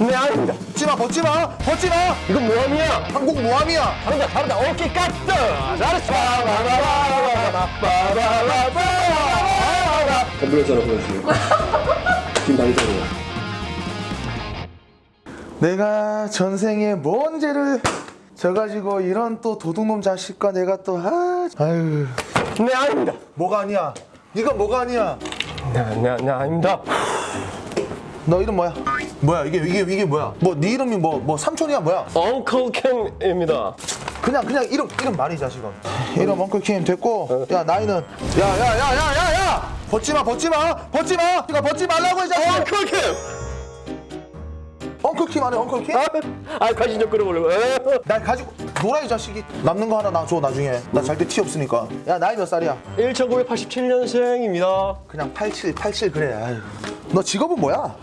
김대한입니다 찌마 벗지마 벗지마! 이건 모함이야. 한국 모함이야. 다르다 다르다. 오케이 까뜨 잘했어 컴플레이스 하나 보내주세요 김방자로 내가 전생에 뭔 죄를 져가지고 이런 또 도둑놈 자식과 내가 또 아, 아유. 네 아닙니다. 뭐가 아니야? 네가 뭐가 아니야? 네네 네, 아닙니다. 너 이름 뭐야? 뭐야 이게 이게 이게 뭐야? 뭐 네 이름이 뭐뭐 삼촌이야 뭐야? 엉클 캠입니다. 그냥 그냥 이름 이름 말이 자식아 이름 엉클 킴 됐고 야 나이는. 야야야야야야! 벗지 마 벗지 마! 벗지 마! 이거 벗지 말라고 이 자식 엉클 캠. 엉클킴 안해 엉클킴 아, 아 관심 좀 끌어보려고. 에? 날 가지고 놀아 이 자식이 남는 거 하나 나줘 나중에 나 잘 때 티 없으니까 야 나이 몇 살이야 1987년생입니다. 그냥 87 87 그래 아유 너 직업은 뭐야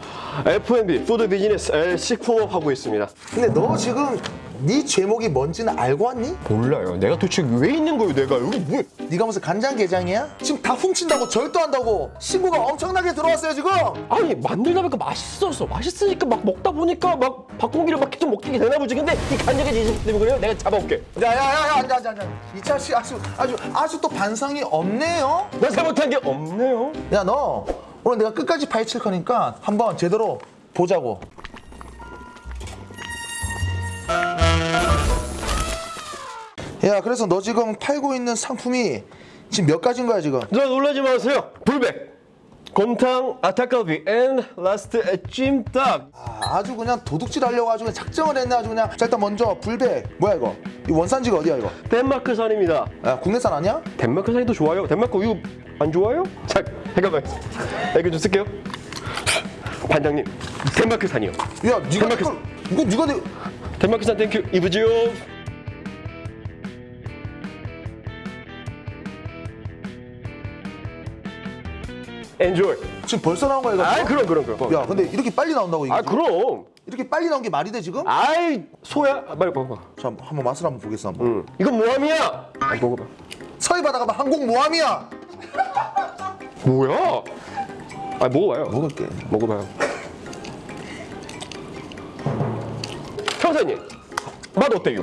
F&B food business L 식품업 하고 있습니다. 근데 너 지금 네 죄목이 뭔지는 알고 왔니? 몰라요. 내가 도대체 왜 있는 거예요? 내가 여기 뭐? 네가 무슨 간장게장이야? 지금 다 훔친다고 절도한다고 신고가 엄청나게 들어왔어요 지금 아니 만들다 보니까 맛있었어. 맛있으니까 막 먹다 보니까 막 밥공기를 막 계속 먹게 되나 보지. 근데 이 간장게 지식 때문에 그래요? 내가 잡아올게. 야야야야 앉아 앉아 앉아 이 자식 아주 아주 아주 또 반성이 없네요 나 잘못한 게 없네요. 야 너 오늘 내가 끝까지 파헤칠 거니까 한번 제대로 보자고 야 그래서 너 지금 팔고 있는 상품이 지금 몇 가지인 거야 지금 저 놀라지 마세요. 불백, 곰탕, 아타갈비, and last 찜닭. 아, 아주 그냥 도둑질 하려고 아주 그냥 작정을 했네 아주 그냥 자 일단 먼저 불백 뭐야 이거 이 원산지가 어디야 이거 덴마크산입니다. 야 국내산 아니야? 덴마크산이 더 좋아요. 덴마크 우유 안 좋아요? 자, 잠깐만. 이거 좀 쓸게요. 반장님, 덴마크산이요. 야 니가 덴마크- 이거 니가 내 덴마크산 thank you 이브지요. enjoy. 지금 벌써 나온 거야 이거 아, 그럼 그럼 그럼. 야 근데 이렇게 빨리 나온다고 이게 아? 그럼. 이렇게 빨리 나온 게 말이 돼 지금? 아이, 소야. 아, 빨리 먹어봐. 자 한번 맛을 한번 보겠어 한번 응. 이건 모함이야. 아, 먹어봐. 서해 바다가 항공 모함이야 뭐야? 아, 먹어봐요. 먹을게 먹어봐요. 형사님, 맛 어때요?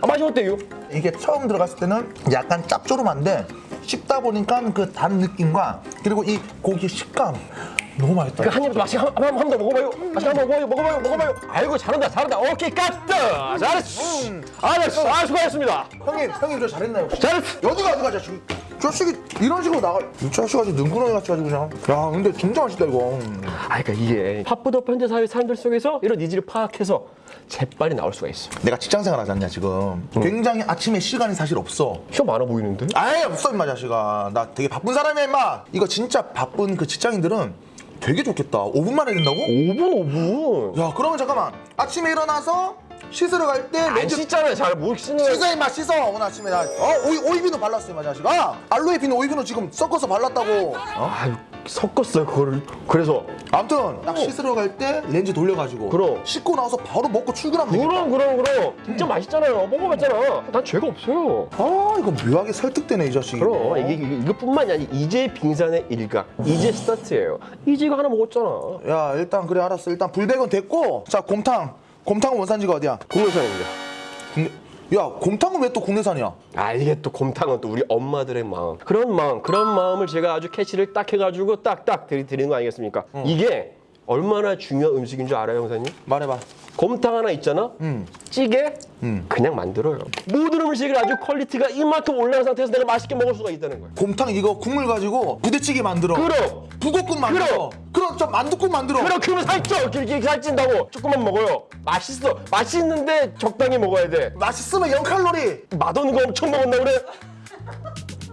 아, 맛이 어때요? 이게 처음 들어갔을 때는 약간 짭조름한데 씹다 보니까 그 단 느낌과 그리고 이 고기 식감 너무 맛있다 그 한 입 맛이 한번더 먹어봐요. 맛이 한번 먹어봐요. 먹어봐요. 먹어봐요. 아이고 잘한다 잘한다. 오케이 까뜨. 잘했어. 아, 네, 아 수고하셨습니다. 형님 형님 저 잘했나요 혹시? 잘했어. 어디가 어디가 자식 자식이 이런 식으로 나가 이 자식 아주 능구렁이 같이 가지고 그냥. 야 근데 진짜 맛있다 이거. 아, 그러니까 이게 바쁘다 현대 사회 사람들 속에서 이런 needs를 파악해서 재빨리 나올 수가 있어. 내가 직장생활 하지 않냐 지금. 굉장히 아침에 시간이 사실 없어. 시간 많아 보이는데? 아예 없어 임마 자식아. 나 되게 바쁜 사람이야 임마. 이거 진짜 바쁜 그 직장인들은 되게 좋겠다. 5분만 해야 된다고? 5분 5분. 야 그러면 잠깐만. 아침에 일어나서 씻으러 갈때안 렌즈 씻잖아요. 잘 못 씻는. 씻어 임마 씻어 오늘 아침에 나 어? 오이, 오이비누 발랐어 임마 자식아 알로에 비누 오이비누 지금 섞어서 발랐다고 어? 아, 섞었어요 그거를. 그래서 아무튼 딱 씻으러 갈 때 렌즈 돌려가지고 그럼. 씻고 나서 바로 먹고 출근하면 되겠다 그럼 그럼 그럼 진짜 맛있잖아요. 먹어봤잖아. 난 죄가 없어요. 아 이거 묘하게 설득되네 이 자식이 그럼 이게 이게- 이것뿐만이 아니 이제 빙산의 일각 이제 스타트예요. 이제 이거 하나 먹었잖아. 야 일단 그래 알았어 일단 불백은 됐고 자 곰탕 곰탕은 원산지가 어디야? 국내산입니다. 국내... 야 곰탕은 왜 또 국내산이야? 아 이게 또 곰탕은 또 우리 엄마들의 마음 그런 마음 그런 마음을 제가 아주 캐치를 딱 해가지고 딱딱 드리는 거 아니겠습니까? 이게 얼마나 중요한 음식인 줄 알아요 형사님? 말해봐. 곰탕 하나 있잖아? 음. 찌개? 음. 그냥 만들어요. 모든 음식을 아주 quality가 이만큼 올라간 상태에서 내가 맛있게 먹을 수가 있다는 거예요. 곰탕 이거 국물 가지고 부대찌개 만들어. 그럼. 북엇국 만들어. 그럼. 그럼 저 만두국 만들어. 그럼 그러면 살쪄! 길게 살찐다고 조금만 먹어요. 맛있어. 맛있는데 적당히 먹어야 돼. 맛있으면 0칼로리. 맛없는 거 엄청 먹었나 그래?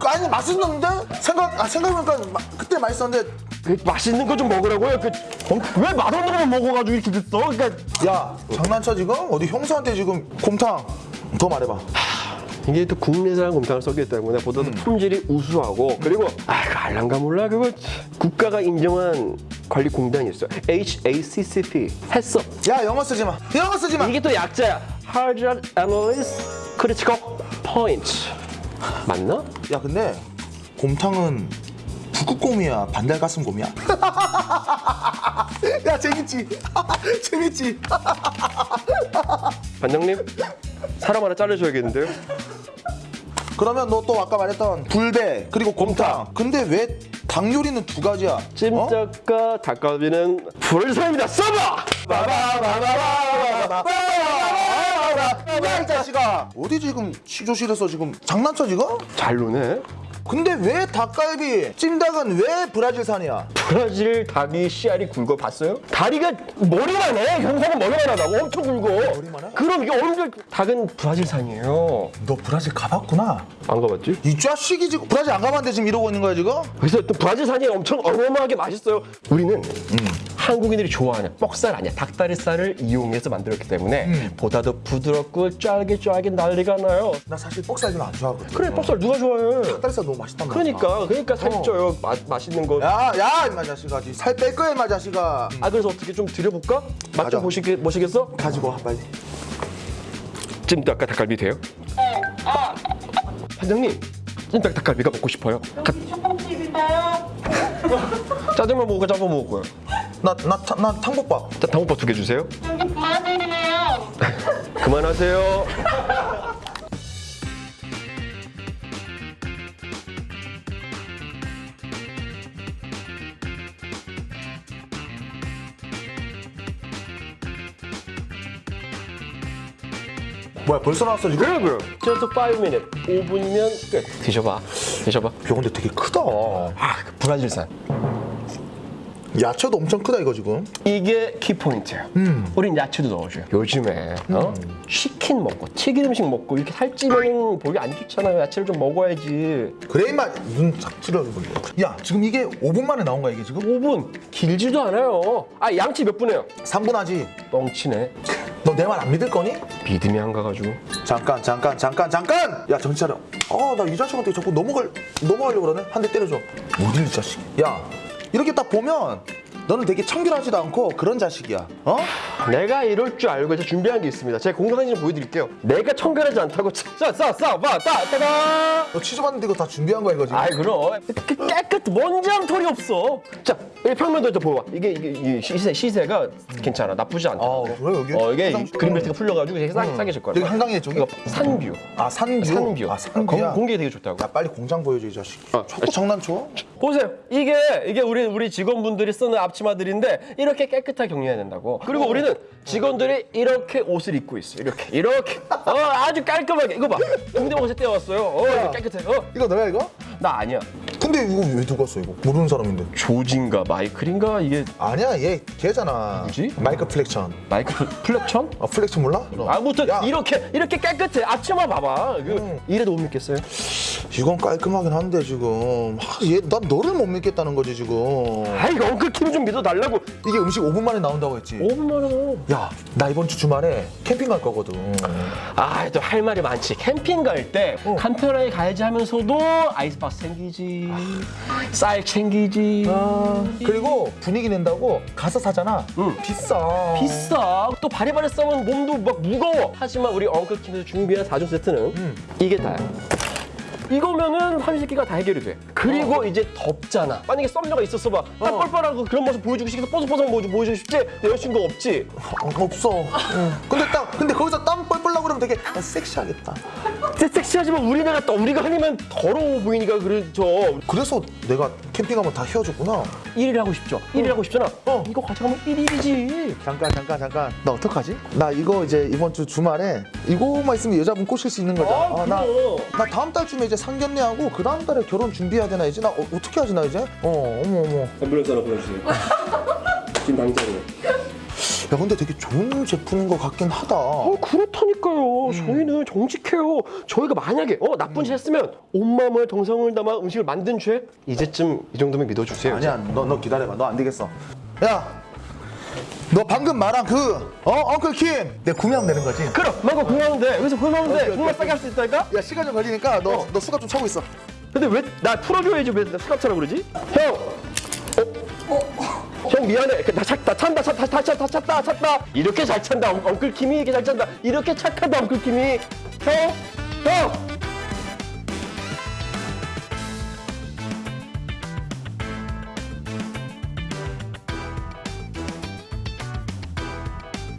아니 맛있는데? 생각, 아 생각해보니까 마- 그때 맛있었는데 그 맛있는 거 좀 먹으라고요. 그, 어, 왜 맛없는 거만 먹어가지고 이렇게 됐어? 그러니까 야 장난쳐 지금? 어디 형수한테 지금 곰탕 더 말해봐 이게 또 국내산 곰탕을 썼기 때문에 보다도 품질이 우수하고 그리고 아, 그 알랑가 몰라 그거 국가가 인정한 관리 공단이 있어. HACCP 했어. 야 영어 쓰지 마 영어 쓰지 마 이게 또 약자야. Hazard Analyst Critical Point. 맞나? 야 근데 곰탕은 북극곰이야 반달가슴곰이야? 야 재밌지? 재밌지? 반장님 사람 하나 자르셔야겠는데요? 그러면 너 또 아까 말했던 불배 그리고 곰탕. 근데 왜 닭 요리는 두 가지야? 어? 찜닭과 닭갈비는 불을 사입니다 써봐! 야이 자식아 어디 지금 시조실에서 지금 장난쳐 지금? 잘 노네 근데 왜 닭갈비 찜닭은 왜 브라질산이야? 브라질 닭이 씨알이 굵어 봤어요? 다리가 머리만 해 경상은 머리만 하다고 엄청 굵어 머리만 해? 그럼 이게 엄청 닭은 브라질산이에요 너 브라질 가봤구나 안 가봤지? 이 자식이 지금 브라질 안 가봤는데 지금 이러고 있는 거야 지금? 그래서 또 브라질산이 엄청 어마어마하게 맛있어요 우리는 한국인들이 좋아하는 뻑살 아니야 닭다리살을 이용해서 만들었기 때문에 보다 더 부드럽고 쫄깃쫄깃 난리가 나요 나 사실 뻑살이는 안 좋아하거든 그래 뻑살 누가 좋아해 닭다리살 너무 맛있단 말이야 그러니까 그러니까 살이 어. 쪄요 마, 맛있는 거 야, 야, 임마 자식아, 살 뺄 거야, 임마 자식아. 아 그래서 어떻게 좀 드려볼까? 맛. 좀 보시겠, 보시겠어? 가지고 와, 빨리. 찜닭과 닭갈비 돼요? 반장님 찜닭 닭갈비가 먹고 싶어요 가- 초밥집인가요? 짜장면 먹을까 짬뽕 먹을 거예요 나, 나, 타- 나 탕복밥. 자 당국밥 두 개 주세요. 그만하세요 뭐야, 벌써 나왔어 지금? 그래 그래 just 5 minute 5분이면 끝 드셔봐 드셔봐 야, 근데 되게 크다. 아 브라질산 야채도 엄청 크다 이거 지금. 이게 키포인트예요 우린 야채도 넣어줘요 요즘에 어? 치킨 먹고 튀긴 음식 먹고 이렇게 살찌면 보기 안 좋잖아요 야채를 좀 먹어야지 그래 임마 눈착 찌려고. 야, 지금 이게 5분 만에 나온 거야 이게 지금? 5분 길지도 않아요 아 양치 몇 분해요 3분 하지. 뻥치네 너 내 말 안 믿을 거니? 믿음이 안 가가지고 잠깐, 잠깐, 잠깐, 잠깐. 야, 정신 차려. 아, 나 이 자식한테 자꾸 넘어갈 넘어가려고 그러네. 한 대 때려줘. 어딜 이 자식? 야, 이렇게 딱 보면 너는 되게 청결하지도 않고 그런 자식이야. 어? 내가 이럴 줄 알고 이제 준비한 게 있습니다 제가 공동사진 좀 보여드릴게요 내가 청결하지 않다고 싸싸싸봐 따따가 너 취조받는데 이거 다 준비한 거야 이거 지금? 아이 그럼 그 깨끗 먼지 한 털이 없어 자이 평면도 좀 봐봐 이게 이게 이 시세 시세가 괜찮아 나쁘지 않다 아, 그래, 여기? 어 이게 그린벨트가 풀려가지고 되게 싸게 싸게 질 거야 여기 한강이야 저기? 산뷰 아, 산뷰. 산뷰 아, 산뷰야. 공- 공기 되게 좋다고 야, 빨리 공장 보여줘 이 자식. 어, 자꾸 장난쳐? 보세요. 이게 이게 우리 우리 직원분들이 쓰는 앞치 마들인데 이렇게 깨끗하게 관리해야 된다고. 그리고 우리는 직원들이 이렇게 옷을 입고 있어. 이렇게 이렇게 어 아주 깔끔하게 이거 봐. 동대문에서 떼어왔어요. 어 깨끗해. 어나 이거 너야 이거? 아니야. 근데 이거 왜 두고 왔어 이거? 모르는 사람인데. 조진가 마이클인가 이게 아니야 얘 걔잖아. 누구지? 마이크 플렉션. 마이클 플- 플렉션? 아 플렉션 몰라? 아무튼 야. 이렇게 이렇게 깨끗해. 앞치마 봐봐. 그 이래도 못 믿겠어요? 이건 깔끔하긴 한데 지금 하, 얘, 난 너를 못 믿겠다는 거지 지금 아이 엉클 킴 좀 믿어달라고. 이게 음식 5분 만에 나온다고 했지 5분만 원. 야나 이번 주 주말에 캠핑 갈 거거든 아, 또 할 말이 많지. 캠핑 갈때 간편하게 가야지 하면서도 아이스박스 챙기지, 쌀 챙기지. 그리고 분위기 낸다고 가서 사잖아 비싸 비싸. 또 바리바리 싸면 몸도 막 무거워. 하지만 우리 엉클킴에서 준비한 4종 세트는 이게 다야. 이거면은 삼시세끼가 다 해결이 돼. 그리고 이제 덥잖아. 만약에 썸녀가 있었어 봐. 딱 뻘뻘하고 그런 모습 보여주고 싶어서 뽀송뽀송 보여주고 보여주고 싶지? 내 여자친구 없지? 어, 없어 응. 근데 딱 근데 거기서 땀 뻘뻘 나고 그러면 되게 아, 섹시하겠다 섹시하지만 우리나라 또 우리가 아니면 더러워 보이니까 그렇죠. 그래서 내가 캠핑하면 다 헤어졌구나 1일 하고 싶죠? 1일 하고 싶잖아. 어. 이거 가져가면 1일이지. 잠깐 잠깐 잠깐 나 어떡하지? 나 이거 이제 이번 주 주말에 이거만 있으면 여자분 꼬실 수 있는 거잖아 아, 나, 그럼. 나 다음 달쯤에 이제 상견례하고 그 다음 달에 결혼 준비해야 되나 이제 나 어, 어떻게 하지 나 이제? 어 어머 어머 앰뷸런스 하나 보내주세요. 지금 당장에. 야 근데 되게 좋은 제품인 것 같긴 하다 어, 그렇다니까요. 저희는 정직해요. 저희가 만약에 어, 나쁜 짓 했으면 온 마음을 정성을 담아 음식을 만든 죄 이제쯤 이 정도면 믿어주세요. 아니야 너너 기다려봐 너 안 되겠어 야 너 방금 말한 그 어? 엉클 킴 내가 구매하면 되는 거지? 그럼 망고 구매하면 돼. 여기서 구매하면 돼. 정말 싸게 할 수 있다니까? 야 시간 좀 걸리니까 너너 수갑 좀 차고 있어 근데 왜 나 풀어줘야지 왜 수갑차라 그러지? 형! 어? 형 미안해. 나, 찾, 나 찬다, 찬다, 다, 다, 다 찼다, 찼다. 이렇게 잘 찬다. 엉- 엉클 킴이 이렇게 잘 찬다. 이렇게 착하다, 엉클 킴이. 형! 형!